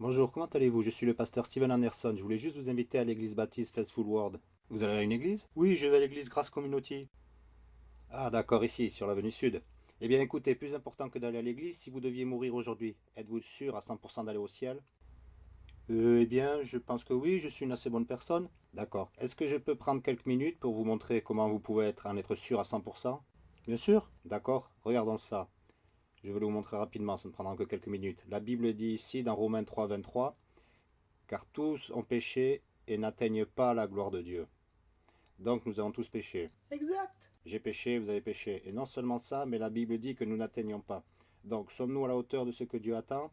Bonjour, comment allez-vous? Je suis le pasteur Steven Anderson. Je voulais juste vous inviter à l'église baptiste Faithful World. Vous allez à une église? Oui, je vais à l'église Grace Community. Ah d'accord, ici, sur l'avenue Sud. Eh bien écoutez, plus important que d'aller à l'église, si vous deviez mourir aujourd'hui, êtes-vous sûr à 100% d'aller au ciel? Euh, Eh bien, je pense que oui, je suis une assez bonne personne. D'accord. Est-ce que je peux prendre quelques minutes pour vous montrer comment vous pouvez être, en être sûr à 100% Bien sûr. D'accord, regardons ça. Je vais vous montrer rapidement, ça ne prendra que quelques minutes. La Bible dit ici, dans Romains 3, 23, « Car tous ont péché et n'atteignent pas la gloire de Dieu. » Donc nous avons tous péché. Exact. J'ai péché, vous avez péché. Et non seulement ça, mais la Bible dit que nous n'atteignons pas. Donc sommes-nous à la hauteur de ce que Dieu attend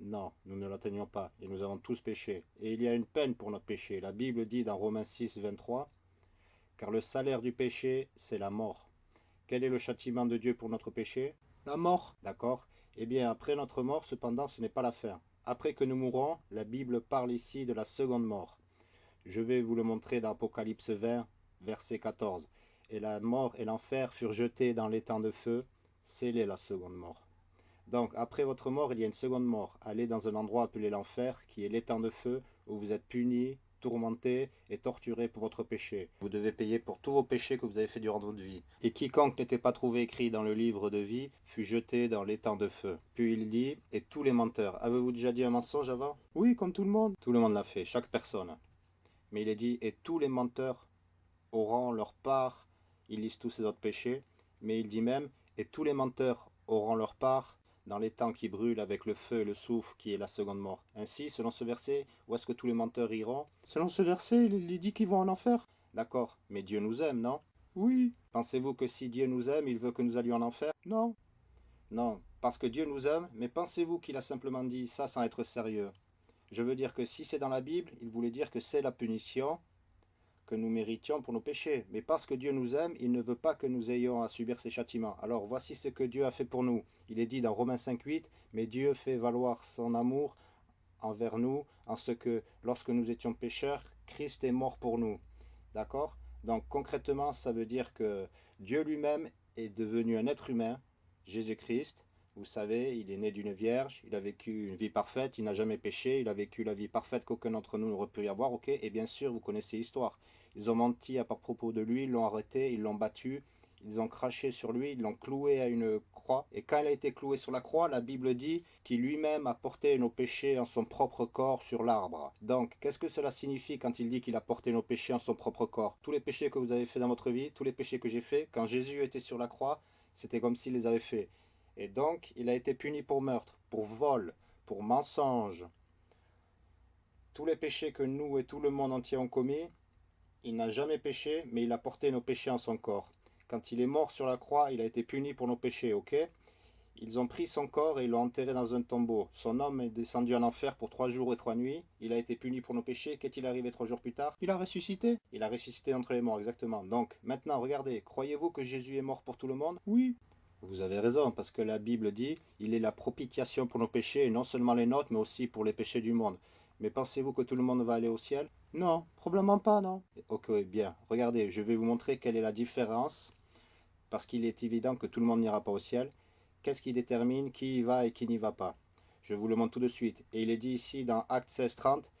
Non, nous ne l'atteignons pas. Et nous avons tous péché. Et il y a une peine pour notre péché. La Bible dit dans Romains 6, 23, « Car le salaire du péché, c'est la mort. Quel est le châtiment de Dieu pour notre péché? La mort. D'accord Eh bien, après notre mort, cependant, ce n'est pas la fin. Après que nous mourrons, la Bible parle ici de la seconde mort. Je vais vous le montrer dans Apocalypse 20, verset 14. Et la mort et l'enfer furent jetés dans l'étang de feu. C'est la seconde mort. Donc, après votre mort, il y a une seconde mort. Allez dans un endroit appelé l'enfer, qui est l'étang de feu, où vous êtes punis, tourmenté et torturé pour votre péché. Vous devez payer pour tous vos péchés que vous avez fait durant votre vie. Et quiconque n'était pas trouvé écrit dans le livre de vie fut jeté dans l'étang de feu. Puis il dit, et tous les menteurs. Avez-vous déjà dit un mensonge avant? Oui, comme tout le monde. Tout le monde l'a fait, chaque personne. Mais il est dit, et tous les menteurs auront leur part, il liste tous ces autres péchés, mais il dit même, et tous les menteurs auront leur part dans les temps qui brûlent avec le feu et le souffle qui est la seconde mort. Ainsi, selon ce verset, où est-ce que tous les menteurs iront? Selon ce verset, il dit qu'ils vont en enfer. D'accord, mais Dieu nous aime, non? Oui. Pensez-vous que si Dieu nous aime, il veut que nous allions en enfer? Non. Non, parce que Dieu nous aime, mais pensez-vous qu'il a simplement dit ça sans être sérieux? Je veux dire que si c'est dans la Bible, il voulait dire que c'est la punition, que nous méritions pour nos péchés. Mais parce que Dieu nous aime, il ne veut pas que nous ayons à subir ses châtiments. Alors voici ce que Dieu a fait pour nous. Il est dit dans Romains 5.8, « Mais Dieu fait valoir son amour envers nous, en ce que, lorsque nous étions pécheurs, Christ est mort pour nous. » D'accord? Donc concrètement, ça veut dire que Dieu lui-même est devenu un être humain, Jésus-Christ, vous savez, il est né d'une vierge, il a vécu une vie parfaite, il n'a jamais péché, il a vécu la vie parfaite qu'aucun d'entre nous n'aurait pu y avoir, ok Et bien sûr, vous connaissez l'histoire. Ils ont menti à propos de lui, ils l'ont arrêté, ils l'ont battu, ils ont craché sur lui, ils l'ont cloué à une croix. Et quand il a été cloué sur la croix, la Bible dit qu'il lui-même a porté nos péchés en son propre corps sur l'arbre. Donc, qu'est-ce que cela signifie quand il dit qu'il a porté nos péchés en son propre corps? Tous les péchés que vous avez fait dans votre vie, tous les péchés que j'ai fait, quand Jésus était sur la croix, c'était comme s'il les avait fait. Et donc, il a été puni pour meurtre, pour vol, pour mensonge. Tous les péchés que nous et tout le monde entier ont commis, il n'a jamais péché, mais il a porté nos péchés en son corps. Quand il est mort sur la croix, il a été puni pour nos péchés, ok? Ils ont pris son corps et l'ont enterré dans un tombeau. Son homme est descendu en enfer pour trois jours et trois nuits. Il a été puni pour nos péchés. Qu'est-il arrivé trois jours plus tard? Il a ressuscité. Il a ressuscité entre les morts, exactement. Donc, maintenant, regardez, croyez-vous que Jésus est mort pour tout le monde? Oui. Vous avez raison, parce que la Bible dit « Il est la propitiation pour nos péchés, et non seulement les nôtres, mais aussi pour les péchés du monde. » Mais pensez-vous que tout le monde va aller au ciel? Non, probablement pas, non. Ok, bien. Regardez, je vais vous montrer quelle est la différence, parce qu'il est évident que tout le monde n'ira pas au ciel. Qu'est-ce qui détermine qui y va et qui n'y va pas? Je vous le montre tout de suite. Et il est dit ici dans Acte 16, 30,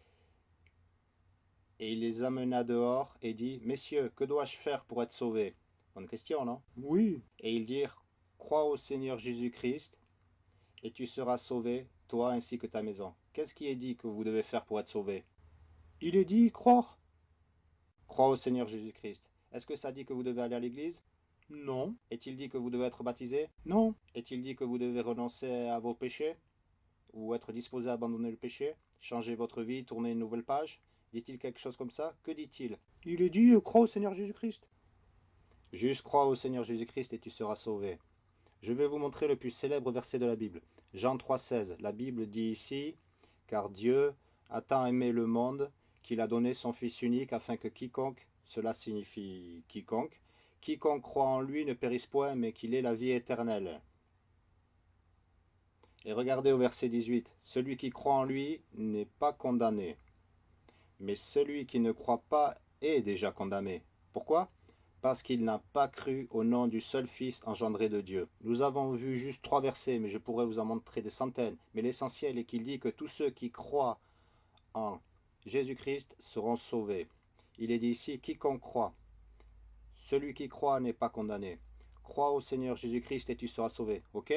« Et il les amena dehors et dit, « Messieurs, que dois-je faire pour être sauvé ?» Bonne question, non? Oui. Et ils dirent, Crois au Seigneur Jésus-Christ, et tu seras sauvé, toi ainsi que ta maison. Qu'est-ce qui est dit que vous devez faire pour être sauvé? Il est dit croire. Crois au Seigneur Jésus-Christ. Est-ce que ça dit que vous devez aller à l'église? Non. Est-il dit que vous devez être baptisé? Non. Est-il dit que vous devez renoncer à vos péchés Ou être disposé à abandonner le péché Changer votre vie, tourner une nouvelle page? Dit-il quelque chose comme ça? Que dit-il? Il est dit crois au Seigneur Jésus-Christ. Juste crois au Seigneur Jésus-Christ et tu seras sauvé. Je vais vous montrer le plus célèbre verset de la Bible. Jean 3,16. La Bible dit ici, « Car Dieu a tant aimé le monde qu'il a donné son Fils unique afin que quiconque, cela signifie quiconque, quiconque croit en lui ne périsse point, mais qu'il ait la vie éternelle. » Et regardez au verset 18. « Celui qui croit en lui n'est pas condamné, mais celui qui ne croit pas est déjà condamné. » Pourquoi? Parce qu'il n'a pas cru au nom du seul Fils engendré de Dieu. Nous avons vu juste trois versets, mais je pourrais vous en montrer des centaines. Mais l'essentiel est qu'il dit que tous ceux qui croient en Jésus-Christ seront sauvés. Il est dit ici, quiconque croit. Celui qui croit n'est pas condamné. Crois au Seigneur Jésus-Christ et tu seras sauvé. Ok?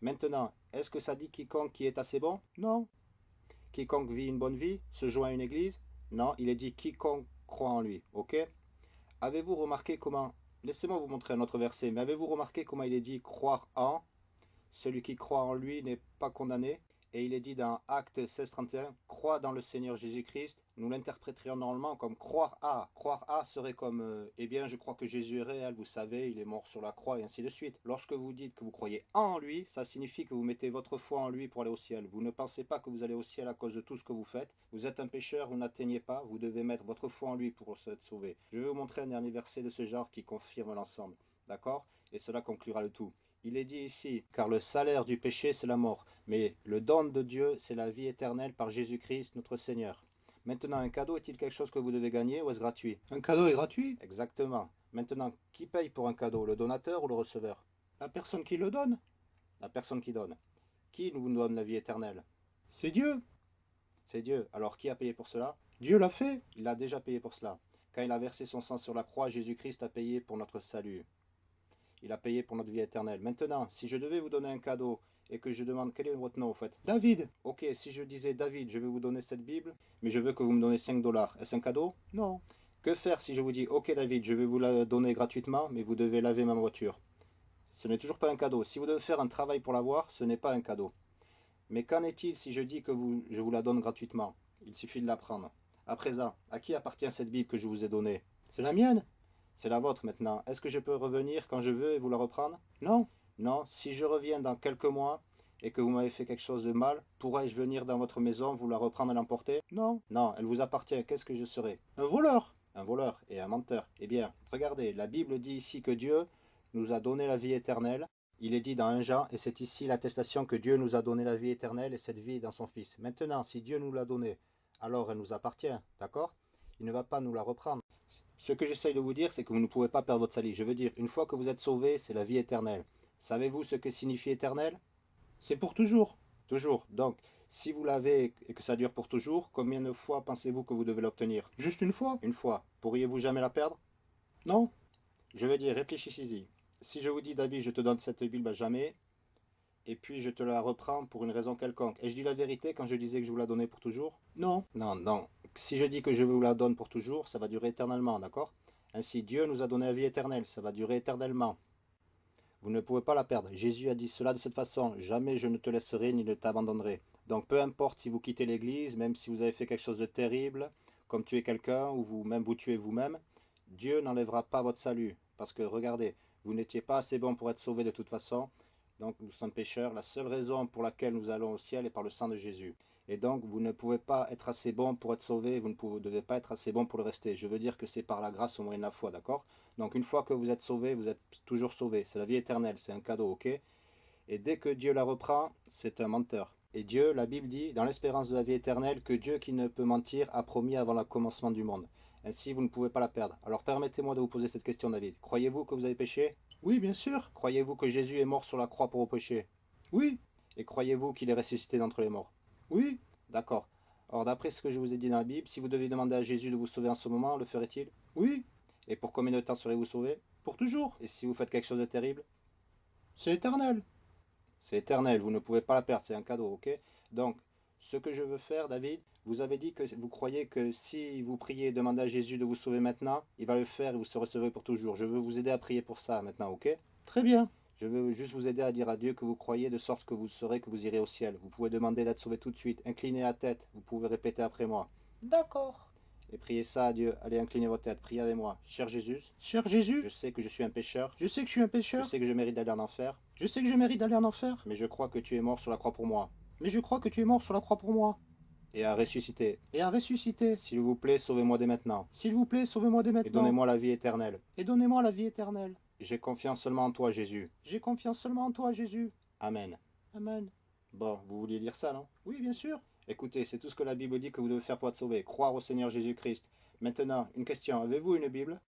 Maintenant, est-ce que ça dit quiconque qui est assez bon? Non. Quiconque vit une bonne vie, se joint à une église? Non, il est dit quiconque croit en lui. Ok? Avez-vous remarqué comment... Laissez-moi vous montrer un autre verset, mais avez-vous remarqué comment il est dit croire en? Celui qui croit en lui n'est pas condamné. Et il est dit dans Acte 16.31, crois dans le Seigneur Jésus-Christ. Nous l'interpréterions normalement comme croire à. Croire à serait comme, euh, eh bien, je crois que Jésus est réel, vous savez, il est mort sur la croix, et ainsi de suite. Lorsque vous dites que vous croyez en lui, ça signifie que vous mettez votre foi en lui pour aller au ciel. Vous ne pensez pas que vous allez au ciel à cause de tout ce que vous faites. Vous êtes un pécheur, vous n'atteignez pas, vous devez mettre votre foi en lui pour être sauvé. Je vais vous montrer un dernier verset de ce genre qui confirme l'ensemble. D'accord? Et cela conclura le tout. Il est dit ici, car le salaire du péché, c'est la mort, mais le don de Dieu, c'est la vie éternelle par Jésus-Christ, notre Seigneur. Maintenant, un cadeau est-il quelque chose que vous devez gagner ou est-ce gratuit? Un cadeau est gratuit? Exactement. Maintenant, qui paye pour un cadeau, le donateur ou le receveur? La personne qui le donne La personne qui donne. Qui nous donne la vie éternelle? C'est Dieu. C'est Dieu. Alors qui a payé pour cela? Dieu l'a fait. Il a déjà payé pour cela. Quand il a versé son sang sur la croix, Jésus-Christ a payé pour notre salut. Il a payé pour notre vie éternelle. Maintenant, si je devais vous donner un cadeau et que je demande quel est votre nom au fait David. Ok, si je disais David, je vais vous donner cette Bible, mais je veux que vous me donnez 5 dollars. Est-ce un cadeau? Non. Que faire si je vous dis Ok David, je vais vous la donner gratuitement, mais vous devez laver ma voiture? Ce n'est toujours pas un cadeau. Si vous devez faire un travail pour l'avoir, ce n'est pas un cadeau. Mais qu'en est-il si je dis que je vous la donne gratuitement? Il suffit de la prendre. À présent, à qui appartient cette Bible que je vous ai donnée? C'est la mienne. C'est la vôtre maintenant. Est-ce que je peux revenir quand je veux et vous la reprendre? Non. Non. Si je reviens dans quelques mois et que vous m'avez fait quelque chose de mal, pourrais-je venir dans votre maison, vous la reprendre et l'emporter? Non. Non, elle vous appartient. Qu'est-ce que je serai? Un voleur. Un voleur et un menteur. Eh bien, regardez, la Bible dit ici que Dieu nous a donné la vie éternelle. Il est dit dans 1 Jean, et c'est ici l'attestation que Dieu nous a donné la vie éternelle et cette vie dans son Fils. Maintenant, si Dieu nous l'a donnée, alors elle nous appartient, d'accord? Il ne va pas nous la reprendre. Ce que j'essaye de vous dire, c'est que vous ne pouvez pas perdre votre salut. Je veux dire, une fois que vous êtes sauvé, c'est la vie éternelle. Savez-vous ce que signifie éternel? C'est pour toujours. Toujours. Donc, si vous l'avez et que ça dure pour toujours, combien de fois pensez-vous que vous devez l'obtenir? Juste une fois Une fois. Pourriez-vous jamais la perdre? Non. Je veux dire, réfléchissez-y. Si je vous dis, David, je te donne cette Bible à jamais, et puis je te la reprends pour une raison quelconque. Et je dis la vérité quand je disais que je vous la donnais pour toujours? Non. Non, non. Si je dis que je vous la donne pour toujours, ça va durer éternellement, d'accord? Ainsi, Dieu nous a donné la vie éternelle, ça va durer éternellement. Vous ne pouvez pas la perdre. Jésus a dit cela de cette façon, jamais je ne te laisserai ni ne t'abandonnerai. Donc peu importe si vous quittez l'église, même si vous avez fait quelque chose de terrible, comme tuer quelqu'un ou vous même vous tuez vous-même, Dieu n'enlèvera pas votre salut. Parce que regardez, vous n'étiez pas assez bon pour être sauvé de toute façon. Donc nous sommes pécheurs. La seule raison pour laquelle nous allons au ciel est par le sang de Jésus. Et donc vous ne pouvez pas être assez bon pour être sauvé, vous ne pouvez, devez pas être assez bon pour le rester. Je veux dire que c'est par la grâce au moyen de la foi, d'accord? Donc une fois que vous êtes sauvé, vous êtes toujours sauvé. C'est la vie éternelle, c'est un cadeau, ok? Et dès que Dieu la reprend, c'est un menteur. Et Dieu, la Bible dit, dans l'espérance de la vie éternelle, que Dieu qui ne peut mentir a promis avant le commencement du monde. Ainsi, vous ne pouvez pas la perdre. Alors permettez-moi de vous poser cette question, David. Croyez-vous que vous avez péché? Oui, bien sûr. Croyez-vous que Jésus est mort sur la croix pour vos péchés? Oui. Et croyez-vous qu'il est ressuscité d'entre les morts? Oui. D'accord. Or, d'après ce que je vous ai dit dans la Bible, si vous devez demander à Jésus de vous sauver en ce moment, le ferait-il? Oui. Et pour combien de temps serez-vous sauvé Pour toujours. Et si vous faites quelque chose de terrible? C'est éternel. C'est éternel, vous ne pouvez pas la perdre, c'est un cadeau, ok? Donc, ce que je veux faire, David, vous avez dit que vous croyez que si vous priez et demandez à Jésus de vous sauver maintenant, il va le faire et vous serez sauvé pour toujours. Je veux vous aider à prier pour ça maintenant, ok? Très bien. Je veux juste vous aider à dire à Dieu que vous croyez de sorte que vous saurez que vous irez au ciel. Vous pouvez demander d'être sauvé tout de suite. Inclinez la tête. Vous pouvez répéter après moi. D'accord. Et priez ça à Dieu. Allez, inclinez votre tête. Priez avec moi. Cher Jésus, Cher Jésus, je sais que je suis un pécheur. je sais que je suis un Je pécheur. sais que je mérite d'aller en enfer. Je sais que je mérite d'aller en enfer. Mais je crois que tu es mort sur la croix pour moi. Mais je crois que tu es mort sur la croix pour moi. Et à ressusciter. Et à ressusciter. S'il vous plaît, sauvez-moi dès maintenant. S'il vous plaît, sauvez-moi dès Et maintenant. donnez-moi la vie éternelle. Et donnez-moi la vie éternelle. J'ai confiance seulement en toi, Jésus. J'ai confiance seulement en toi, Jésus. Amen. Amen. Bon, vous vouliez dire ça, non? Oui, bien sûr. Écoutez, c'est tout ce que la Bible dit que vous devez faire pour être sauvé. Croire au Seigneur Jésus-Christ. Maintenant, une question. Avez-vous une Bible?